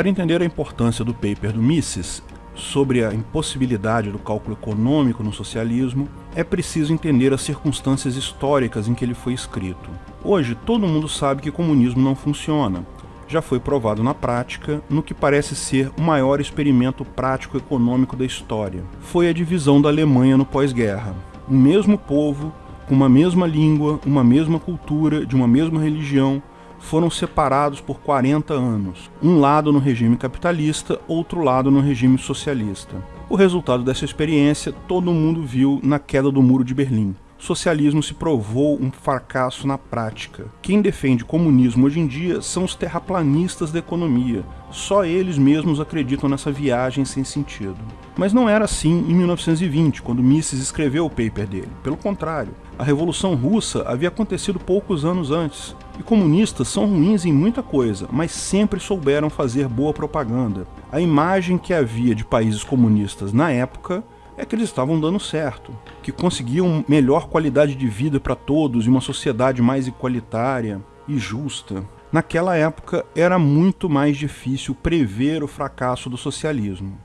Para entender a importância do paper do Mises sobre a impossibilidade do cálculo econômico no socialismo, é preciso entender as circunstâncias históricas em que ele foi escrito. Hoje, todo mundo sabe que comunismo não funciona. Já foi provado na prática, no que parece ser o maior experimento prático econômico da história. Foi a divisão da Alemanha no pós-guerra. O mesmo povo, com uma mesma língua, uma mesma cultura, de uma mesma religião, foram separados por 40 anos, um lado no regime capitalista, outro lado no regime socialista. O resultado dessa experiência todo mundo viu na queda do Muro de Berlim. O socialismo se provou um fracasso na prática. Quem defende comunismo hoje em dia são os terraplanistas da economia. Só eles mesmos acreditam nessa viagem sem sentido. Mas não era assim em 1920, quando Mises escreveu o paper dele. Pelo contrário, a Revolução Russa havia acontecido poucos anos antes. E comunistas são ruins em muita coisa, mas sempre souberam fazer boa propaganda. A imagem que havia de países comunistas na época é que eles estavam dando certo, que conseguiam melhor qualidade de vida para todos e uma sociedade mais igualitária e justa. Naquela época era muito mais difícil prever o fracasso do socialismo.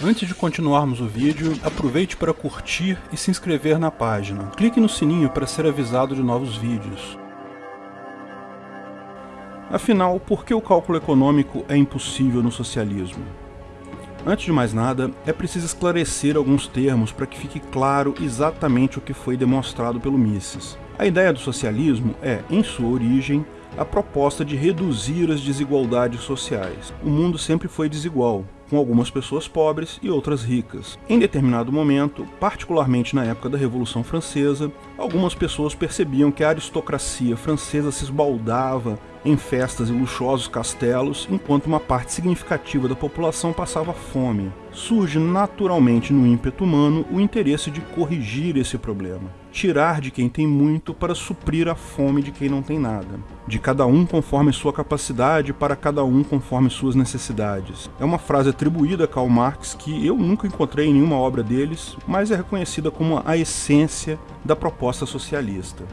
Antes de continuarmos o vídeo, aproveite para curtir e se inscrever na página. Clique no sininho para ser avisado de novos vídeos. Afinal, por que o cálculo econômico é impossível no socialismo? Antes de mais nada, é preciso esclarecer alguns termos para que fique claro exatamente o que foi demonstrado pelo Mises. A ideia do socialismo é, em sua origem, a proposta de reduzir as desigualdades sociais. O mundo sempre foi desigual, com algumas pessoas pobres e outras ricas. Em determinado momento, particularmente na época da Revolução Francesa, algumas pessoas percebiam que a aristocracia francesa se esbaldava em festas e luxuosos castelos, enquanto uma parte significativa da população passava fome. Surge naturalmente no ímpeto humano o interesse de corrigir esse problema, tirar de quem tem muito para suprir a fome de quem não tem nada, de cada um conforme sua capacidade para cada um conforme suas necessidades. É uma frase atribuída a Karl Marx que eu nunca encontrei em nenhuma obra deles, mas é reconhecida como a essência da proposta socialista.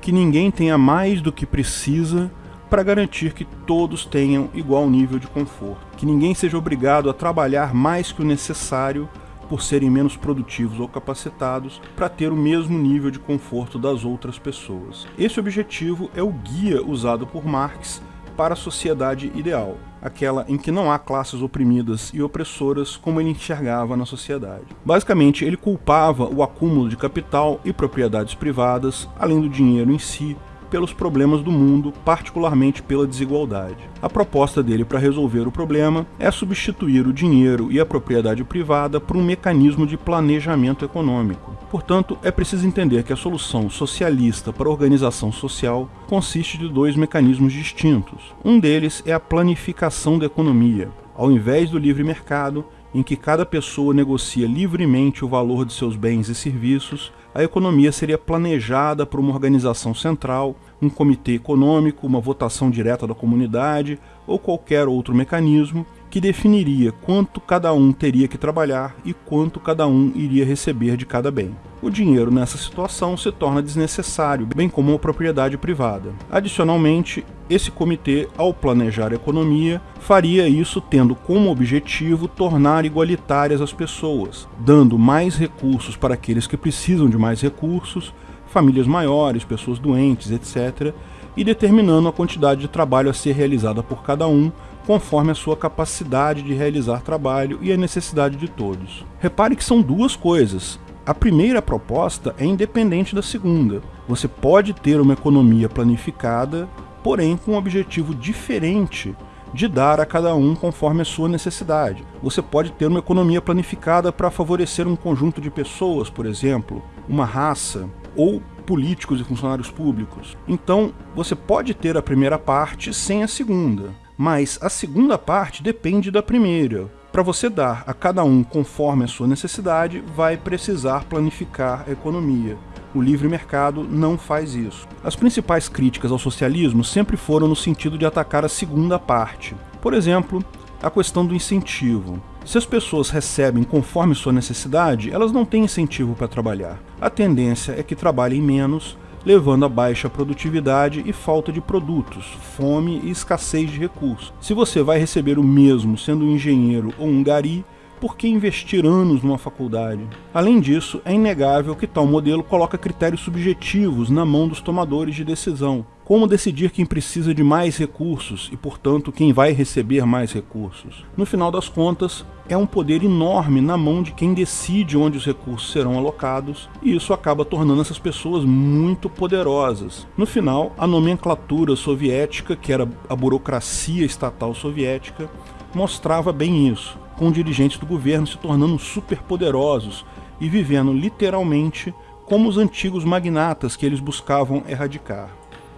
Que ninguém tenha mais do que precisa para garantir que todos tenham igual nível de conforto, que ninguém seja obrigado a trabalhar mais que o necessário por serem menos produtivos ou capacitados para ter o mesmo nível de conforto das outras pessoas. Esse objetivo é o guia usado por Marx para a sociedade ideal, aquela em que não há classes oprimidas e opressoras como ele enxergava na sociedade. Basicamente, ele culpava o acúmulo de capital e propriedades privadas, além do dinheiro em si, pelos problemas do mundo, particularmente pela desigualdade. A proposta dele para resolver o problema é substituir o dinheiro e a propriedade privada por um mecanismo de planejamento econômico. Portanto, é preciso entender que a solução socialista para a organização social consiste de dois mecanismos distintos. Um deles é a planificação da economia. Ao invés do livre mercado, em que cada pessoa negocia livremente o valor de seus bens e serviços, a economia seria planejada por uma organização central, um comitê econômico, uma votação direta da comunidade ou qualquer outro mecanismo que definiria quanto cada um teria que trabalhar e quanto cada um iria receber de cada bem. O dinheiro nessa situação se torna desnecessário, bem como a propriedade privada. Adicionalmente, esse comitê, ao planejar a economia, faria isso tendo como objetivo tornar igualitárias as pessoas, dando mais recursos para aqueles que precisam de mais recursos, famílias maiores, pessoas doentes, etc., e determinando a quantidade de trabalho a ser realizada por cada um, conforme a sua capacidade de realizar trabalho e a necessidade de todos. Repare que são duas coisas. A primeira proposta é independente da segunda. Você pode ter uma economia planificada, porém com um objetivo diferente de dar a cada um conforme a sua necessidade. Você pode ter uma economia planificada para favorecer um conjunto de pessoas, por exemplo, uma raça, ou políticos e funcionários públicos. Então, você pode ter a primeira parte sem a segunda mas a segunda parte depende da primeira. Para você dar a cada um conforme a sua necessidade, vai precisar planificar a economia. O livre mercado não faz isso. As principais críticas ao socialismo sempre foram no sentido de atacar a segunda parte. Por exemplo, a questão do incentivo. Se as pessoas recebem conforme sua necessidade, elas não têm incentivo para trabalhar. A tendência é que trabalhem menos levando a baixa produtividade e falta de produtos, fome e escassez de recursos. Se você vai receber o mesmo sendo um engenheiro ou um gari, por que investir anos numa faculdade? Além disso, é inegável que tal modelo coloca critérios subjetivos na mão dos tomadores de decisão. Como decidir quem precisa de mais recursos e, portanto, quem vai receber mais recursos? No final das contas, é um poder enorme na mão de quem decide onde os recursos serão alocados, e isso acaba tornando essas pessoas muito poderosas. No final, a nomenclatura soviética, que era a burocracia estatal soviética, mostrava bem isso com dirigentes do governo se tornando superpoderosos e vivendo literalmente como os antigos magnatas que eles buscavam erradicar.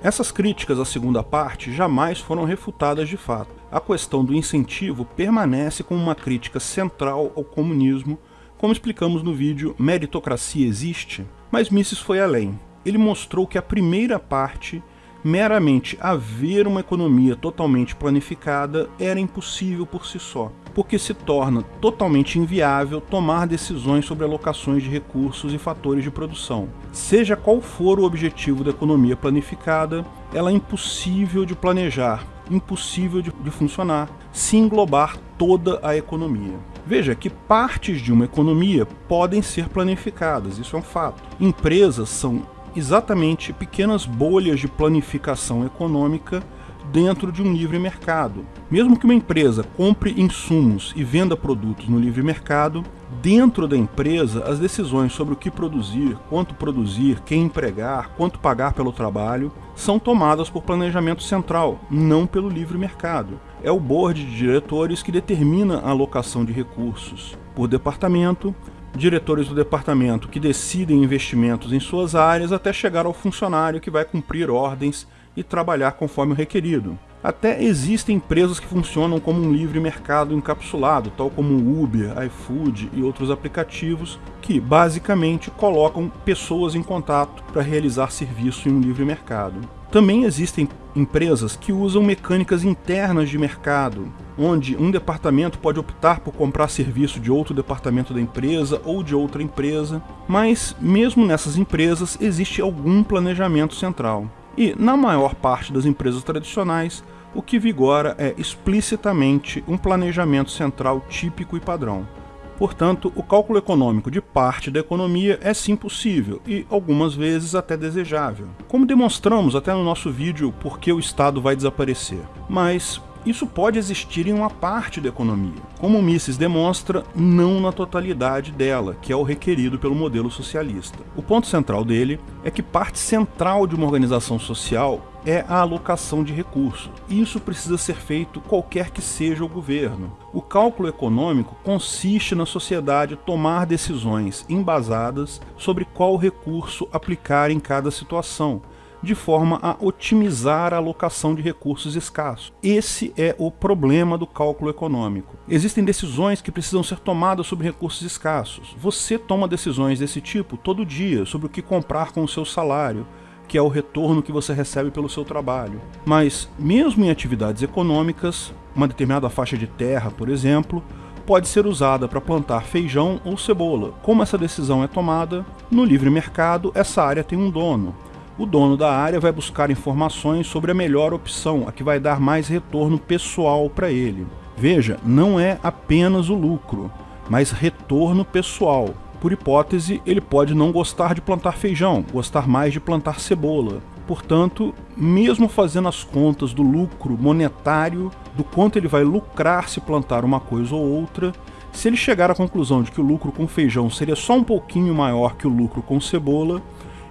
Essas críticas à segunda parte jamais foram refutadas de fato. A questão do incentivo permanece como uma crítica central ao comunismo, como explicamos no vídeo Meritocracia Existe? Mas Mises foi além. Ele mostrou que a primeira parte meramente haver uma economia totalmente planificada era impossível por si só, porque se torna totalmente inviável tomar decisões sobre alocações de recursos e fatores de produção. Seja qual for o objetivo da economia planificada, ela é impossível de planejar, impossível de, de funcionar, se englobar toda a economia. Veja que partes de uma economia podem ser planificadas, isso é um fato. Empresas são exatamente pequenas bolhas de planificação econômica dentro de um livre mercado. Mesmo que uma empresa compre insumos e venda produtos no livre mercado, dentro da empresa as decisões sobre o que produzir, quanto produzir, quem empregar, quanto pagar pelo trabalho, são tomadas por planejamento central, não pelo livre mercado. É o board de diretores que determina a alocação de recursos por departamento, diretores do departamento que decidem investimentos em suas áreas até chegar ao funcionário que vai cumprir ordens e trabalhar conforme o requerido. Até existem empresas que funcionam como um livre mercado encapsulado, tal como Uber, iFood e outros aplicativos, que basicamente colocam pessoas em contato para realizar serviço em um livre mercado. Também existem empresas que usam mecânicas internas de mercado, onde um departamento pode optar por comprar serviço de outro departamento da empresa ou de outra empresa, mas mesmo nessas empresas existe algum planejamento central. E, na maior parte das empresas tradicionais, o que vigora é explicitamente um planejamento central típico e padrão. Portanto, o cálculo econômico de parte da economia é sim possível e, algumas vezes, até desejável. Como demonstramos até no nosso vídeo Por que o Estado vai desaparecer. Mas, isso pode existir em uma parte da economia. Como Mises demonstra, não na totalidade dela, que é o requerido pelo modelo socialista. O ponto central dele é que parte central de uma organização social é a alocação de recursos. Isso precisa ser feito qualquer que seja o governo. O cálculo econômico consiste na sociedade tomar decisões embasadas sobre qual recurso aplicar em cada situação, de forma a otimizar a alocação de recursos escassos. Esse é o problema do cálculo econômico. Existem decisões que precisam ser tomadas sobre recursos escassos. Você toma decisões desse tipo todo dia sobre o que comprar com o seu salário, que é o retorno que você recebe pelo seu trabalho. Mas, mesmo em atividades econômicas, uma determinada faixa de terra, por exemplo, pode ser usada para plantar feijão ou cebola. Como essa decisão é tomada, no livre mercado, essa área tem um dono o dono da área vai buscar informações sobre a melhor opção, a que vai dar mais retorno pessoal para ele. Veja, não é apenas o lucro, mas retorno pessoal. Por hipótese, ele pode não gostar de plantar feijão, gostar mais de plantar cebola. Portanto, mesmo fazendo as contas do lucro monetário, do quanto ele vai lucrar se plantar uma coisa ou outra, se ele chegar à conclusão de que o lucro com feijão seria só um pouquinho maior que o lucro com cebola,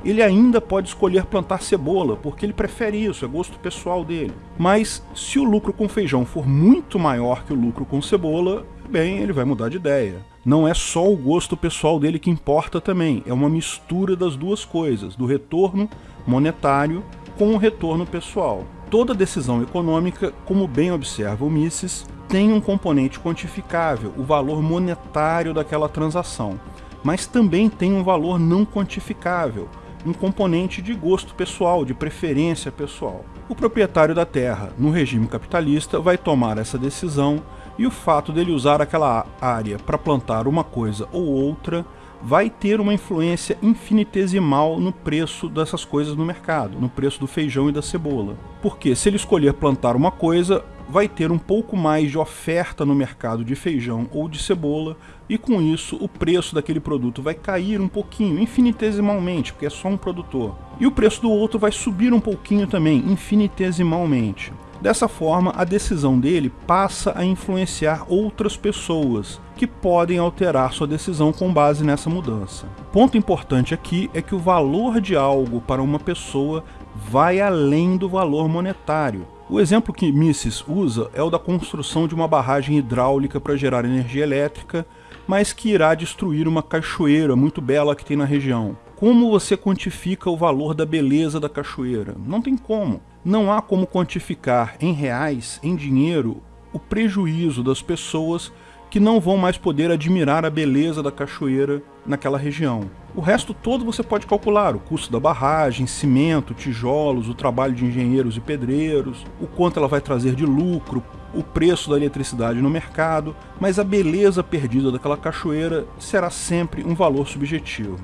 ele ainda pode escolher plantar cebola, porque ele prefere isso, é gosto pessoal dele. Mas se o lucro com feijão for muito maior que o lucro com cebola, bem, ele vai mudar de ideia. Não é só o gosto pessoal dele que importa também, é uma mistura das duas coisas, do retorno monetário com o retorno pessoal. Toda decisão econômica, como bem observa o Mises, tem um componente quantificável, o valor monetário daquela transação, mas também tem um valor não quantificável, um componente de gosto pessoal, de preferência pessoal. O proprietário da terra, no regime capitalista, vai tomar essa decisão e o fato dele usar aquela área para plantar uma coisa ou outra vai ter uma influência infinitesimal no preço dessas coisas no mercado, no preço do feijão e da cebola. Porque se ele escolher plantar uma coisa, vai ter um pouco mais de oferta no mercado de feijão ou de cebola, e com isso o preço daquele produto vai cair um pouquinho, infinitesimalmente, porque é só um produtor. E o preço do outro vai subir um pouquinho também, infinitesimalmente. Dessa forma, a decisão dele passa a influenciar outras pessoas, que podem alterar sua decisão com base nessa mudança. Ponto importante aqui é que o valor de algo para uma pessoa vai além do valor monetário. O exemplo que Mises usa é o da construção de uma barragem hidráulica para gerar energia elétrica, mas que irá destruir uma cachoeira muito bela que tem na região. Como você quantifica o valor da beleza da cachoeira? Não tem como. Não há como quantificar em reais, em dinheiro, o prejuízo das pessoas que não vão mais poder admirar a beleza da cachoeira naquela região. O resto todo você pode calcular, o custo da barragem, cimento, tijolos, o trabalho de engenheiros e pedreiros, o quanto ela vai trazer de lucro, o preço da eletricidade no mercado, mas a beleza perdida daquela cachoeira será sempre um valor subjetivo.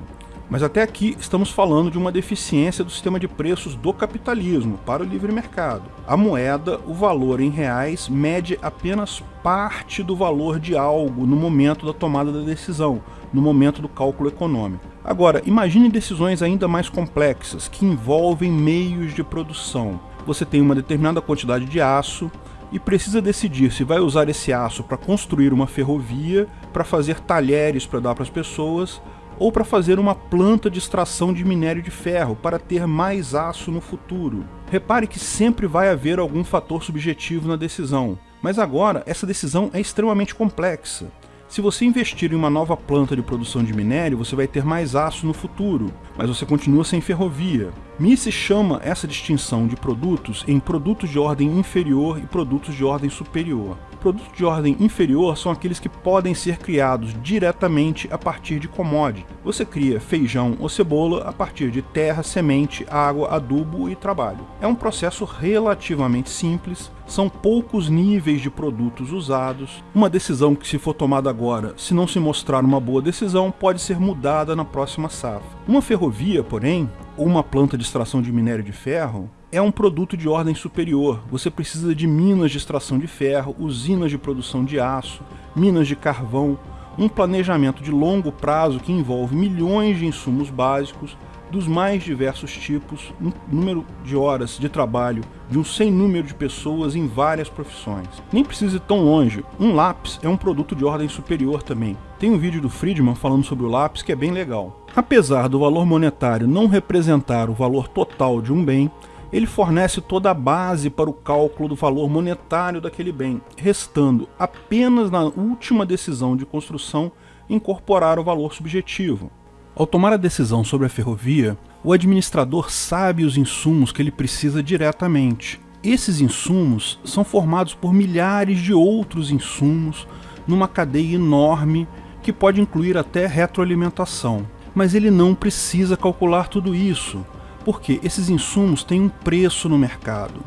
Mas até aqui estamos falando de uma deficiência do sistema de preços do capitalismo para o livre mercado. A moeda, o valor em reais, mede apenas parte do valor de algo no momento da tomada da decisão, no momento do cálculo econômico. Agora, imagine decisões ainda mais complexas, que envolvem meios de produção. Você tem uma determinada quantidade de aço, e precisa decidir se vai usar esse aço para construir uma ferrovia, para fazer talheres para dar para as pessoas, ou para fazer uma planta de extração de minério de ferro para ter mais aço no futuro. Repare que sempre vai haver algum fator subjetivo na decisão, mas agora essa decisão é extremamente complexa. Se você investir em uma nova planta de produção de minério, você vai ter mais aço no futuro, mas você continua sem ferrovia. Mises chama essa distinção de produtos em produtos de ordem inferior e produtos de ordem superior. Produtos de ordem inferior são aqueles que podem ser criados diretamente a partir de commodity. Você cria feijão ou cebola a partir de terra, semente, água, adubo e trabalho. É um processo relativamente simples, são poucos níveis de produtos usados. Uma decisão que se for tomada agora, se não se mostrar uma boa decisão, pode ser mudada na próxima safra. Uma ferrovia, porém, ou uma planta de extração de minério de ferro, é um produto de ordem superior. Você precisa de minas de extração de ferro, usinas de produção de aço, minas de carvão, um planejamento de longo prazo que envolve milhões de insumos básicos, dos mais diversos tipos, número de horas de trabalho de um sem número de pessoas em várias profissões. Nem precisa ir tão longe, um lápis é um produto de ordem superior também. Tem um vídeo do Friedman falando sobre o lápis que é bem legal. Apesar do valor monetário não representar o valor total de um bem, ele fornece toda a base para o cálculo do valor monetário daquele bem, restando apenas na última decisão de construção incorporar o valor subjetivo. Ao tomar a decisão sobre a ferrovia, o administrador sabe os insumos que ele precisa diretamente. Esses insumos são formados por milhares de outros insumos numa cadeia enorme que pode incluir até retroalimentação. Mas ele não precisa calcular tudo isso, porque esses insumos têm um preço no mercado.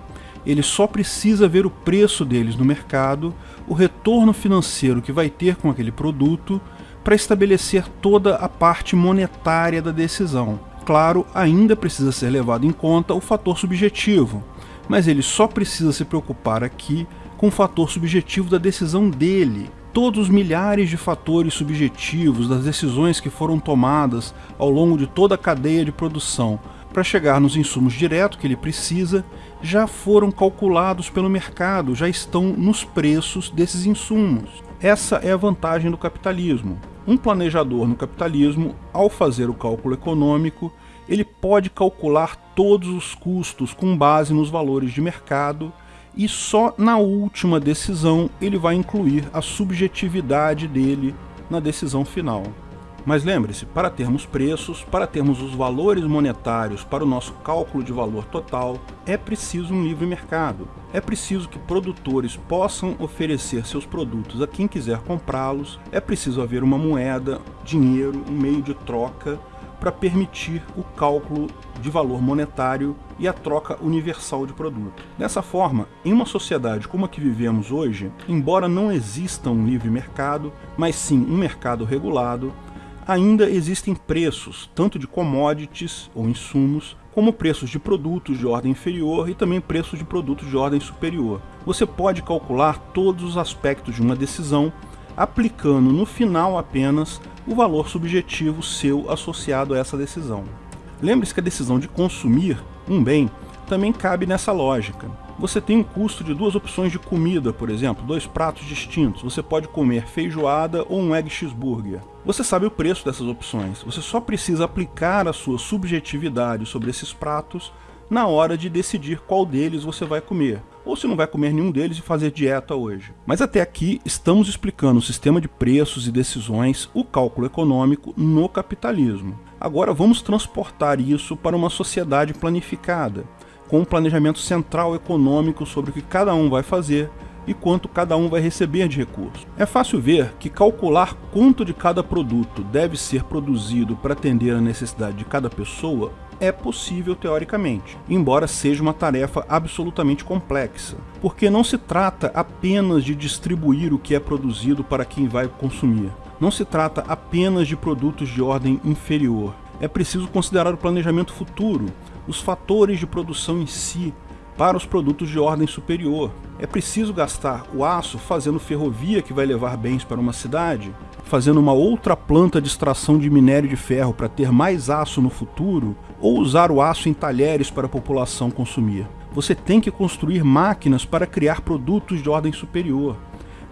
Ele só precisa ver o preço deles no mercado, o retorno financeiro que vai ter com aquele produto, para estabelecer toda a parte monetária da decisão. Claro, ainda precisa ser levado em conta o fator subjetivo, mas ele só precisa se preocupar aqui com o fator subjetivo da decisão dele. Todos os milhares de fatores subjetivos das decisões que foram tomadas ao longo de toda a cadeia de produção para chegar nos insumos direto que ele precisa, já foram calculados pelo mercado, já estão nos preços desses insumos. Essa é a vantagem do capitalismo. Um planejador no capitalismo, ao fazer o cálculo econômico, ele pode calcular todos os custos com base nos valores de mercado e só na última decisão ele vai incluir a subjetividade dele na decisão final. Mas lembre-se, para termos preços, para termos os valores monetários para o nosso cálculo de valor total, é preciso um livre mercado. É preciso que produtores possam oferecer seus produtos a quem quiser comprá-los, é preciso haver uma moeda, dinheiro, um meio de troca para permitir o cálculo de valor monetário e a troca universal de produto. Dessa forma, em uma sociedade como a que vivemos hoje, embora não exista um livre mercado, mas sim um mercado regulado, ainda existem preços, tanto de commodities ou insumos, como preços de produtos de ordem inferior e também preços de produtos de ordem superior. Você pode calcular todos os aspectos de uma decisão, aplicando no final apenas o valor subjetivo seu associado a essa decisão. Lembre-se que a decisão de consumir um bem também cabe nessa lógica. Você tem um custo de duas opções de comida, por exemplo, dois pratos distintos. Você pode comer feijoada ou um egg cheeseburger. Você sabe o preço dessas opções. Você só precisa aplicar a sua subjetividade sobre esses pratos na hora de decidir qual deles você vai comer, ou se não vai comer nenhum deles e fazer dieta hoje. Mas até aqui estamos explicando o sistema de preços e decisões, o cálculo econômico no capitalismo. Agora vamos transportar isso para uma sociedade planificada, com um planejamento central econômico sobre o que cada um vai fazer e quanto cada um vai receber de recursos. É fácil ver que calcular quanto de cada produto deve ser produzido para atender a necessidade de cada pessoa é possível teoricamente, embora seja uma tarefa absolutamente complexa, porque não se trata apenas de distribuir o que é produzido para quem vai consumir. Não se trata apenas de produtos de ordem inferior. É preciso considerar o planejamento futuro, os fatores de produção em si para os produtos de ordem superior. É preciso gastar o aço fazendo ferrovia que vai levar bens para uma cidade, fazendo uma outra planta de extração de minério de ferro para ter mais aço no futuro, ou usar o aço em talheres para a população consumir. Você tem que construir máquinas para criar produtos de ordem superior.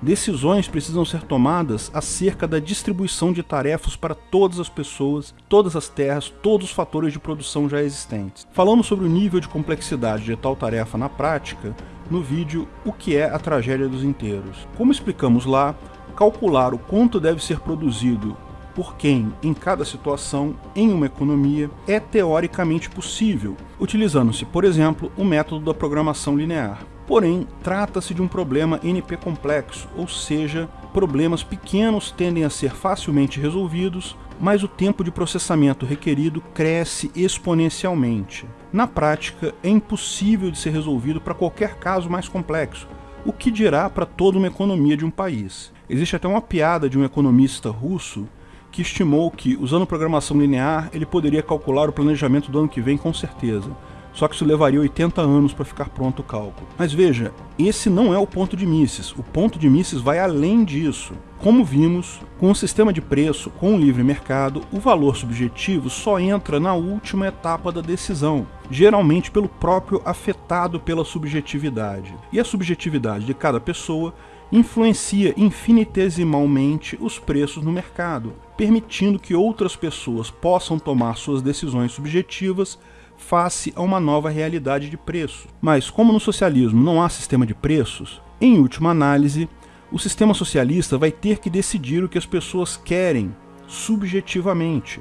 Decisões precisam ser tomadas acerca da distribuição de tarefas para todas as pessoas, todas as terras, todos os fatores de produção já existentes. Falamos sobre o nível de complexidade de tal tarefa na prática no vídeo O que é a tragédia dos inteiros. Como explicamos lá, calcular o quanto deve ser produzido por quem em cada situação em uma economia é teoricamente possível, utilizando-se, por exemplo, o método da programação linear. Porém, trata-se de um problema NP complexo, ou seja, problemas pequenos tendem a ser facilmente resolvidos, mas o tempo de processamento requerido cresce exponencialmente. Na prática, é impossível de ser resolvido para qualquer caso mais complexo, o que dirá para toda uma economia de um país. Existe até uma piada de um economista russo que estimou que, usando programação linear, ele poderia calcular o planejamento do ano que vem com certeza. Só que isso levaria 80 anos para ficar pronto o cálculo. Mas veja, esse não é o ponto de Mises. O ponto de Mises vai além disso. Como vimos, com o sistema de preço, com o livre mercado, o valor subjetivo só entra na última etapa da decisão, geralmente pelo próprio afetado pela subjetividade. E a subjetividade de cada pessoa influencia infinitesimalmente os preços no mercado, permitindo que outras pessoas possam tomar suas decisões subjetivas face a uma nova realidade de preço. Mas como no socialismo não há sistema de preços, em última análise, o sistema socialista vai ter que decidir o que as pessoas querem subjetivamente.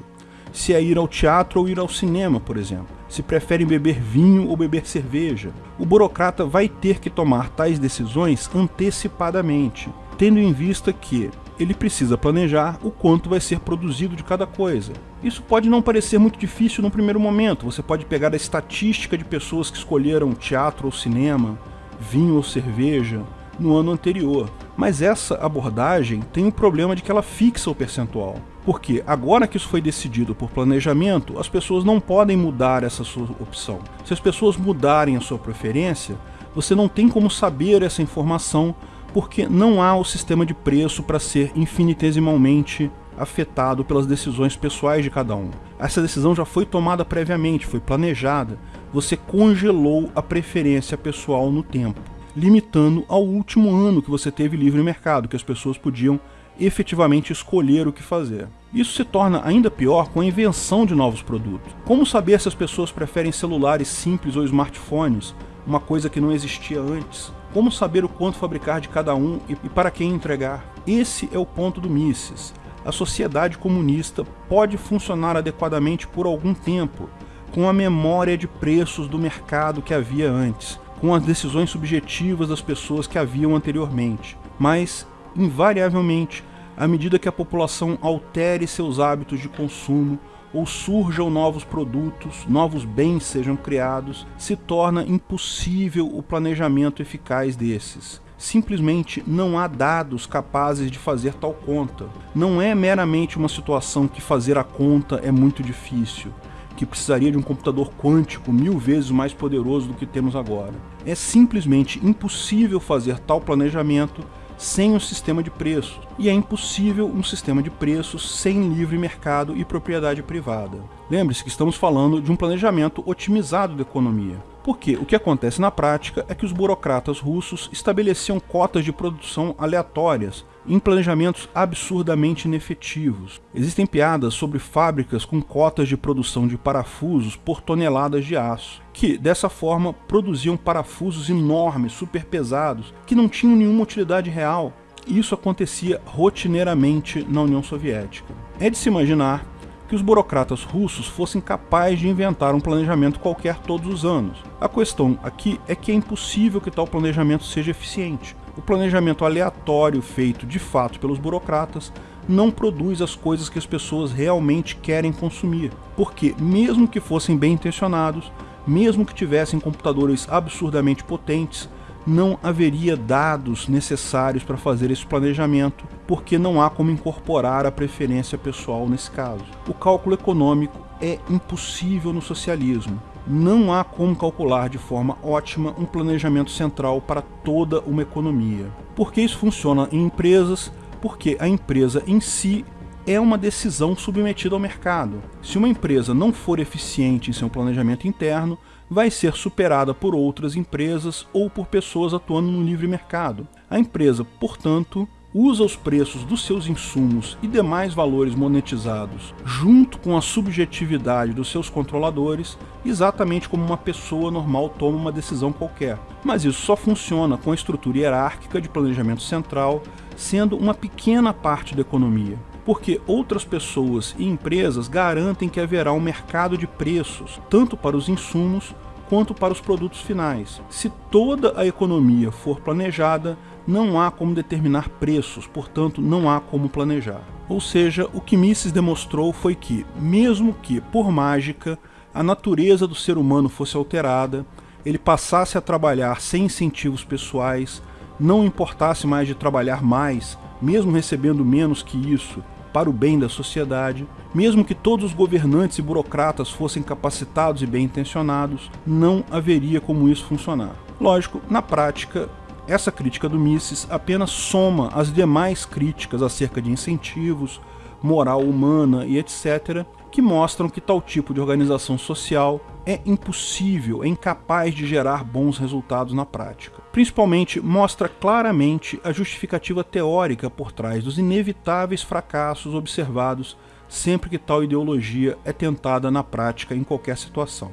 Se é ir ao teatro ou ir ao cinema, por exemplo. Se preferem beber vinho ou beber cerveja. O burocrata vai ter que tomar tais decisões antecipadamente, tendo em vista que ele precisa planejar o quanto vai ser produzido de cada coisa. Isso pode não parecer muito difícil no primeiro momento, você pode pegar a estatística de pessoas que escolheram teatro ou cinema, vinho ou cerveja, no ano anterior. Mas essa abordagem tem o problema de que ela fixa o percentual. Porque agora que isso foi decidido por planejamento, as pessoas não podem mudar essa sua opção. Se as pessoas mudarem a sua preferência, você não tem como saber essa informação porque não há o sistema de preço para ser infinitesimalmente afetado pelas decisões pessoais de cada um. Essa decisão já foi tomada previamente, foi planejada. Você congelou a preferência pessoal no tempo, limitando ao último ano que você teve livre mercado, que as pessoas podiam efetivamente escolher o que fazer. Isso se torna ainda pior com a invenção de novos produtos. Como saber se as pessoas preferem celulares simples ou smartphones, uma coisa que não existia antes? Como saber o quanto fabricar de cada um e para quem entregar? Esse é o ponto do Mises. A sociedade comunista pode funcionar adequadamente por algum tempo, com a memória de preços do mercado que havia antes, com as decisões subjetivas das pessoas que haviam anteriormente. Mas, invariavelmente, à medida que a população altere seus hábitos de consumo, ou surjam novos produtos, novos bens sejam criados, se torna impossível o planejamento eficaz desses. Simplesmente não há dados capazes de fazer tal conta. Não é meramente uma situação que fazer a conta é muito difícil, que precisaria de um computador quântico mil vezes mais poderoso do que temos agora. É simplesmente impossível fazer tal planejamento sem um sistema de preços, e é impossível um sistema de preços sem livre mercado e propriedade privada. Lembre-se que estamos falando de um planejamento otimizado da economia. Porque o que acontece na prática é que os burocratas russos estabeleciam cotas de produção aleatórias em planejamentos absurdamente inefetivos. Existem piadas sobre fábricas com cotas de produção de parafusos por toneladas de aço, que, dessa forma, produziam parafusos enormes, super pesados, que não tinham nenhuma utilidade real. Isso acontecia rotineiramente na União Soviética. É de se imaginar que os burocratas russos fossem capazes de inventar um planejamento qualquer todos os anos. A questão aqui é que é impossível que tal planejamento seja eficiente. O planejamento aleatório feito de fato pelos burocratas não produz as coisas que as pessoas realmente querem consumir, porque mesmo que fossem bem intencionados, mesmo que tivessem computadores absurdamente potentes, não haveria dados necessários para fazer esse planejamento, porque não há como incorporar a preferência pessoal nesse caso. O cálculo econômico é impossível no socialismo. Não há como calcular de forma ótima um planejamento central para toda uma economia. Porque isso funciona em empresas, porque a empresa em si é uma decisão submetida ao mercado. Se uma empresa não for eficiente em seu planejamento interno, vai ser superada por outras empresas ou por pessoas atuando no livre mercado. A empresa, portanto, usa os preços dos seus insumos e demais valores monetizados, junto com a subjetividade dos seus controladores, exatamente como uma pessoa normal toma uma decisão qualquer. Mas isso só funciona com a estrutura hierárquica de planejamento central, sendo uma pequena parte da economia porque outras pessoas e empresas garantem que haverá um mercado de preços, tanto para os insumos quanto para os produtos finais. Se toda a economia for planejada, não há como determinar preços, portanto não há como planejar. Ou seja, o que Mises demonstrou foi que, mesmo que, por mágica, a natureza do ser humano fosse alterada, ele passasse a trabalhar sem incentivos pessoais, não importasse mais de trabalhar mais, mesmo recebendo menos que isso, para o bem da sociedade, mesmo que todos os governantes e burocratas fossem capacitados e bem intencionados, não haveria como isso funcionar. Lógico, na prática, essa crítica do Mises apenas soma as demais críticas acerca de incentivos, moral humana e etc., que mostram que tal tipo de organização social é impossível, é incapaz de gerar bons resultados na prática. Principalmente mostra claramente a justificativa teórica por trás dos inevitáveis fracassos observados sempre que tal ideologia é tentada na prática em qualquer situação.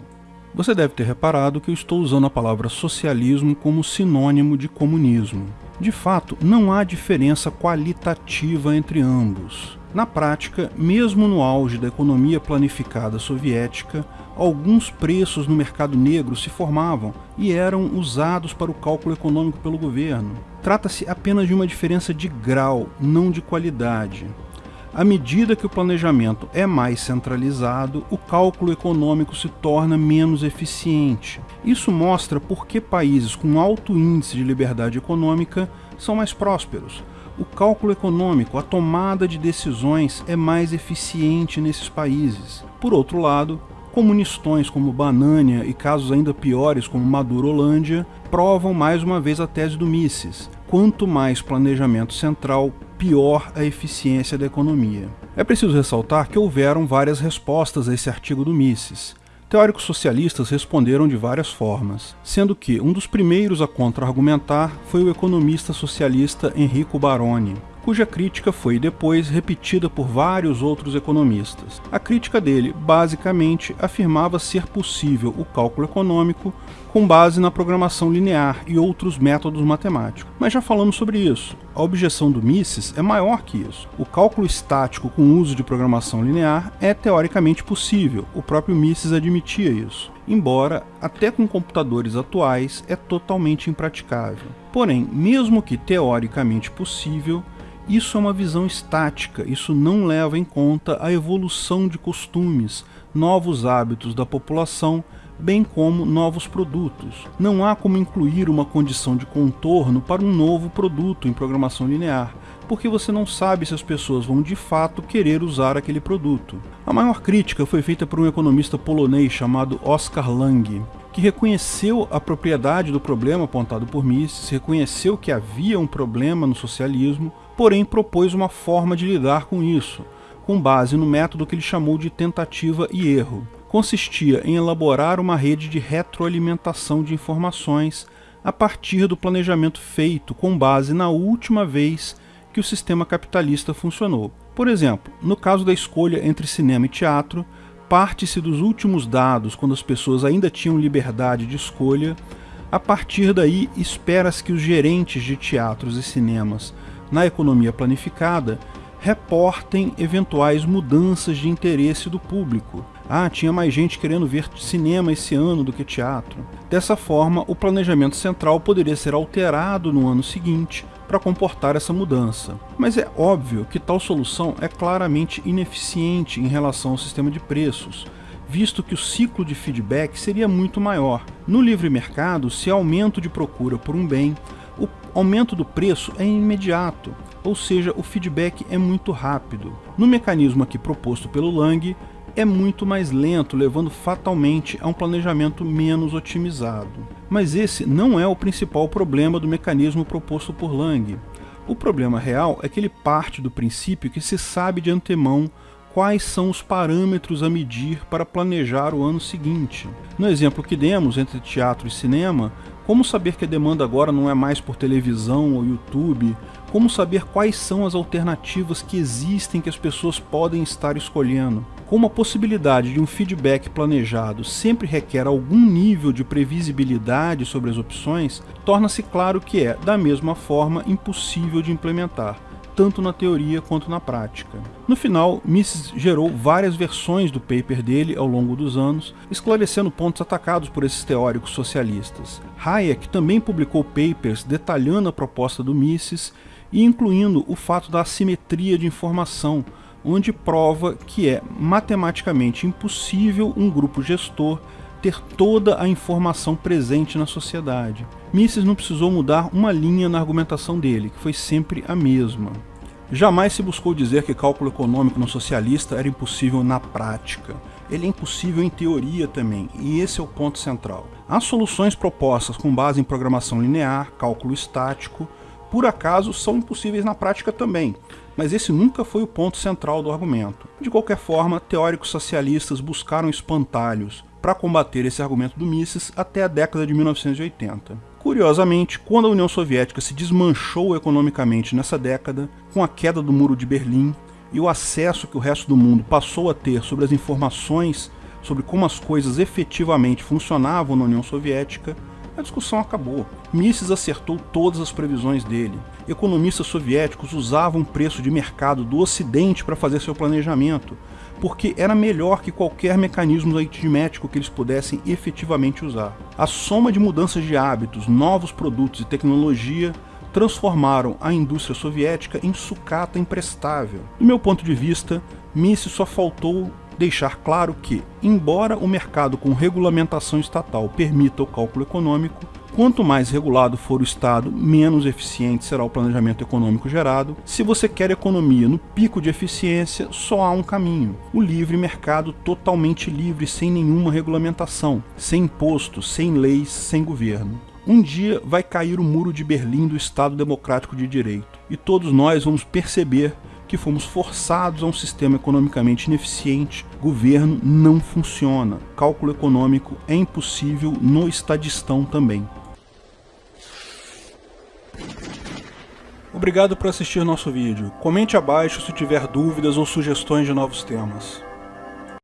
Você deve ter reparado que eu estou usando a palavra socialismo como sinônimo de comunismo. De fato, não há diferença qualitativa entre ambos. Na prática, mesmo no auge da economia planificada soviética, alguns preços no mercado negro se formavam e eram usados para o cálculo econômico pelo governo. Trata-se apenas de uma diferença de grau, não de qualidade. À medida que o planejamento é mais centralizado, o cálculo econômico se torna menos eficiente. Isso mostra por que países com alto índice de liberdade econômica são mais prósperos, o cálculo econômico, a tomada de decisões é mais eficiente nesses países. Por outro lado, comunistões como Banânia e casos ainda piores como Maduro-Holândia provam mais uma vez a tese do Mises. Quanto mais planejamento central, pior a eficiência da economia. É preciso ressaltar que houveram várias respostas a esse artigo do Mises. Teóricos socialistas responderam de várias formas, sendo que um dos primeiros a contra-argumentar foi o economista socialista Enrico Baroni, cuja crítica foi depois repetida por vários outros economistas. A crítica dele, basicamente, afirmava ser possível o cálculo econômico com base na programação linear e outros métodos matemáticos. Mas já falamos sobre isso. A objeção do Mises é maior que isso. O cálculo estático com uso de programação linear é teoricamente possível, o próprio Mises admitia isso. Embora, até com computadores atuais, é totalmente impraticável. Porém, mesmo que teoricamente possível, isso é uma visão estática, isso não leva em conta a evolução de costumes, novos hábitos da população, bem como novos produtos. Não há como incluir uma condição de contorno para um novo produto em programação linear, porque você não sabe se as pessoas vão de fato querer usar aquele produto. A maior crítica foi feita por um economista polonês chamado Oskar Lange, que reconheceu a propriedade do problema apontado por Mises, reconheceu que havia um problema no socialismo, porém propôs uma forma de lidar com isso, com base no método que ele chamou de tentativa e erro. Consistia em elaborar uma rede de retroalimentação de informações a partir do planejamento feito com base na última vez que o sistema capitalista funcionou. Por exemplo, no caso da escolha entre cinema e teatro, parte-se dos últimos dados, quando as pessoas ainda tinham liberdade de escolha. A partir daí, espera-se que os gerentes de teatros e cinemas, na economia planificada, reportem eventuais mudanças de interesse do público. Ah, tinha mais gente querendo ver cinema esse ano do que teatro. Dessa forma, o planejamento central poderia ser alterado no ano seguinte, para comportar essa mudança. Mas é óbvio que tal solução é claramente ineficiente em relação ao sistema de preços, visto que o ciclo de feedback seria muito maior. No livre mercado, se há aumento de procura por um bem, aumento do preço é imediato, ou seja, o feedback é muito rápido. No mecanismo aqui proposto pelo Lang, é muito mais lento, levando fatalmente a um planejamento menos otimizado. Mas esse não é o principal problema do mecanismo proposto por Lang. O problema real é que ele parte do princípio que se sabe de antemão quais são os parâmetros a medir para planejar o ano seguinte. No exemplo que demos entre teatro e cinema, como saber que a demanda agora não é mais por televisão ou YouTube? Como saber quais são as alternativas que existem que as pessoas podem estar escolhendo? Como a possibilidade de um feedback planejado sempre requer algum nível de previsibilidade sobre as opções, torna-se claro que é, da mesma forma, impossível de implementar tanto na teoria quanto na prática. No final, Mises gerou várias versões do paper dele ao longo dos anos, esclarecendo pontos atacados por esses teóricos socialistas. Hayek também publicou papers detalhando a proposta do Mises e incluindo o fato da assimetria de informação, onde prova que é matematicamente impossível um grupo gestor ter toda a informação presente na sociedade. Mises não precisou mudar uma linha na argumentação dele, que foi sempre a mesma. Jamais se buscou dizer que cálculo econômico no socialista era impossível na prática. Ele é impossível em teoria também, e esse é o ponto central. As soluções propostas com base em programação linear, cálculo estático, por acaso são impossíveis na prática também, mas esse nunca foi o ponto central do argumento. De qualquer forma, teóricos socialistas buscaram espantalhos para combater esse argumento do Mises até a década de 1980. Curiosamente, quando a União Soviética se desmanchou economicamente nessa década, com a queda do Muro de Berlim e o acesso que o resto do mundo passou a ter sobre as informações sobre como as coisas efetivamente funcionavam na União Soviética, a discussão acabou. Mises acertou todas as previsões dele. Economistas soviéticos usavam o preço de mercado do Ocidente para fazer seu planejamento, porque era melhor que qualquer mecanismo aritmético que eles pudessem efetivamente usar. A soma de mudanças de hábitos, novos produtos e tecnologia transformaram a indústria soviética em sucata imprestável. Do meu ponto de vista, Mises só faltou deixar claro que, embora o mercado com regulamentação estatal permita o cálculo econômico, Quanto mais regulado for o Estado, menos eficiente será o planejamento econômico gerado. Se você quer economia no pico de eficiência, só há um caminho: o livre mercado totalmente livre, sem nenhuma regulamentação, sem impostos, sem leis, sem governo. Um dia vai cair o muro de Berlim do Estado Democrático de Direito, e todos nós vamos perceber que fomos forçados a um sistema economicamente ineficiente, governo não funciona, cálculo econômico é impossível no estadistão também. Obrigado por assistir nosso vídeo. Comente abaixo se tiver dúvidas ou sugestões de novos temas.